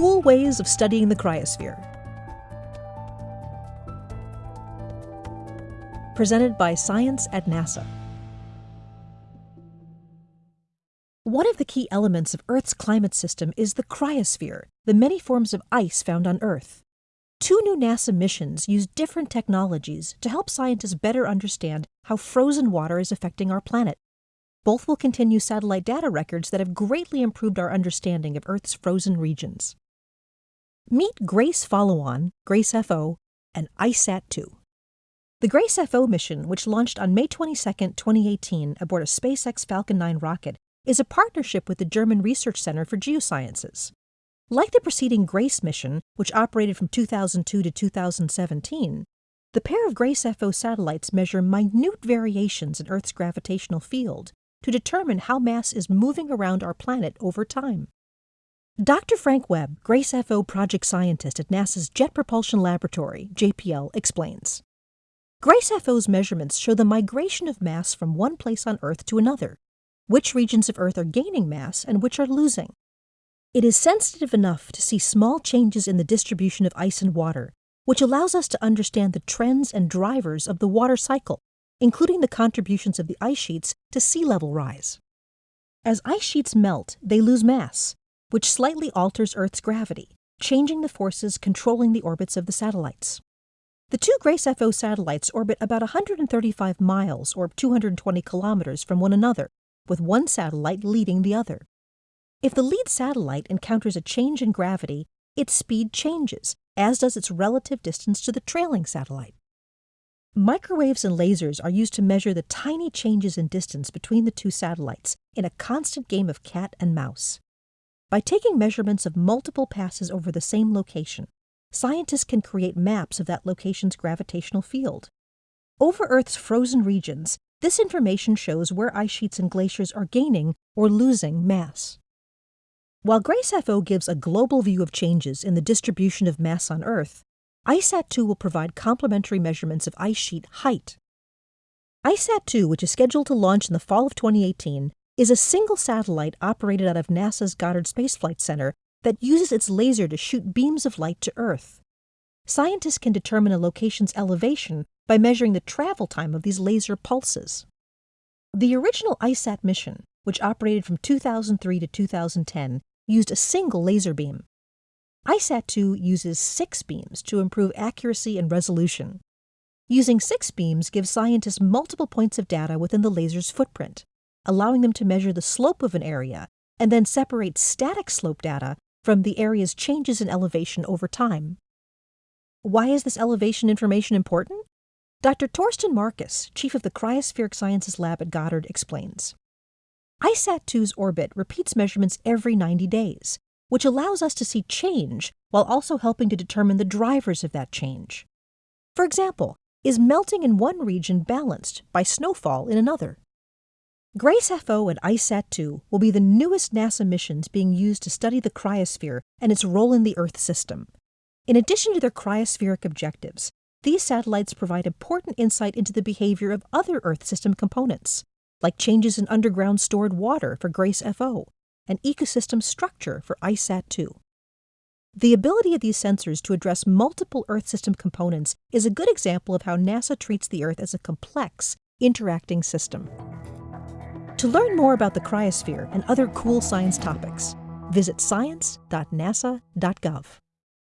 Cool Ways of Studying the Cryosphere. Presented by Science at NASA. One of the key elements of Earth's climate system is the cryosphere, the many forms of ice found on Earth. Two new NASA missions use different technologies to help scientists better understand how frozen water is affecting our planet. Both will continue satellite data records that have greatly improved our understanding of Earth's frozen regions. Meet GRACE Follow-On, GRACE-FO, and ICESat-2. The GRACE-FO mission, which launched on May 22, 2018 aboard a SpaceX Falcon 9 rocket, is a partnership with the German Research Center for Geosciences. Like the preceding GRACE mission, which operated from 2002 to 2017, the pair of GRACE-FO satellites measure minute variations in Earth's gravitational field to determine how mass is moving around our planet over time. Dr. Frank Webb, GRACE-FO project scientist at NASA's Jet Propulsion Laboratory, JPL, explains. GRACE-FO's measurements show the migration of mass from one place on Earth to another, which regions of Earth are gaining mass and which are losing. It is sensitive enough to see small changes in the distribution of ice and water, which allows us to understand the trends and drivers of the water cycle including the contributions of the ice sheets to sea level rise. As ice sheets melt, they lose mass, which slightly alters Earth's gravity, changing the forces controlling the orbits of the satellites. The two GRACE-FO satellites orbit about 135 miles or 220 kilometers from one another, with one satellite leading the other. If the lead satellite encounters a change in gravity, its speed changes, as does its relative distance to the trailing satellite. Microwaves and lasers are used to measure the tiny changes in distance between the two satellites in a constant game of cat and mouse. By taking measurements of multiple passes over the same location, scientists can create maps of that location's gravitational field. Over Earth's frozen regions, this information shows where ice sheets and glaciers are gaining or losing mass. While GRACE-FO gives a global view of changes in the distribution of mass on Earth, ICESat-2 will provide complementary measurements of ice sheet height. ICESat-2, which is scheduled to launch in the fall of 2018, is a single satellite operated out of NASA's Goddard Space Flight Center that uses its laser to shoot beams of light to Earth. Scientists can determine a location's elevation by measuring the travel time of these laser pulses. The original ICESat mission, which operated from 2003 to 2010, used a single laser beam. ICESat-2 uses six beams to improve accuracy and resolution. Using six beams gives scientists multiple points of data within the laser's footprint, allowing them to measure the slope of an area and then separate static slope data from the area's changes in elevation over time. Why is this elevation information important? Dr. Torsten Markus, chief of the Cryospheric Sciences Lab at Goddard, explains. ICESat-2's orbit repeats measurements every 90 days, which allows us to see change while also helping to determine the drivers of that change. For example, is melting in one region balanced by snowfall in another? GRACE-FO and ICESat-2 will be the newest NASA missions being used to study the cryosphere and its role in the Earth system. In addition to their cryospheric objectives, these satellites provide important insight into the behavior of other Earth system components, like changes in underground stored water for GRACE-FO and ecosystem structure for ICESat-2. The ability of these sensors to address multiple Earth system components is a good example of how NASA treats the Earth as a complex, interacting system. To learn more about the cryosphere and other cool science topics, visit science.nasa.gov.